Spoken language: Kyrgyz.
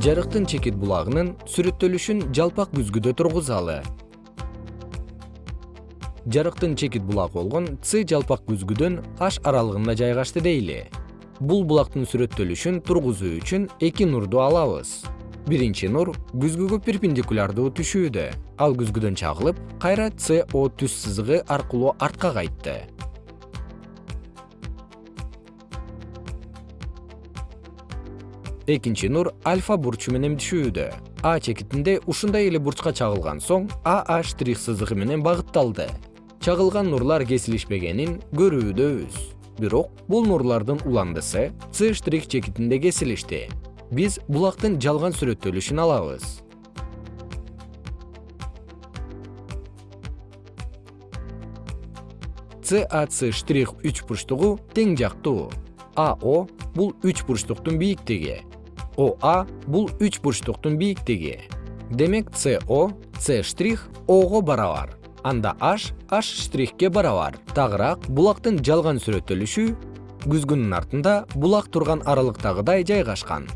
жарыктын чекит булагынын сүрөттөлүшүн жалпак күзгүдө тургузалы. Жарыктын чекит булагы болгон с жалпак күзгүдөн h аралыгында жайгашты дейли. Бул булактын сүрөттөлүшүн тургузуу үчүн эки нурду алабыз. Биринчи нур күзгүгө перпендикулярдуу түшүүдө. Ал күзгүдөн чагылып кайра co түз сызыгы аркылуу артка кайтты экинчи нур альфа бурчу менен түшүүдө. А чекитинде ушундай эле бурчка чагылган соң а штрих сызыгы менен багытталды. Чагылган нурлар кесилишпегенин көрүүдөбүз бирок бул нурлардын уландысы с штрих чекитинде кесилишти. Биз булактын жалган сүрөттөлүшүн алабыз. Cac штрих үч бурчтугу тең жактуу. Ao бул үч бурчтуктун бийиктиги оа бул үч бурчтуктун бийиктиги. Демек co c штрих ого барабар. Анда h h штрихке барабар. Тагыраак булактын жалган сүрөттөлүшү күзгүнүн артында булак турган аралыктагыдай жайгашкан